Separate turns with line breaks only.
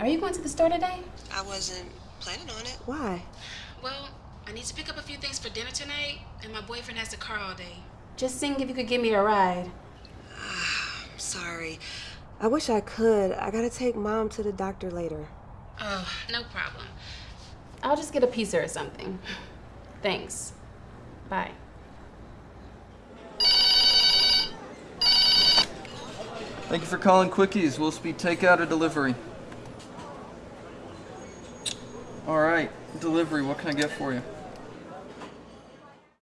are you going to the store today?
I wasn't planning on it.
Why?
Well, I need to pick up a few things for dinner tonight, and my boyfriend has the car all day. Just seeing if you could give me a ride.
Ah, I'm sorry.
I wish I could. I gotta take mom to the doctor later.
Oh, no problem. I'll just get a pizza or something. Thanks. Bye.
Thank you for calling Quickies. Will speed takeout or delivery? All right, delivery. What can I get for you?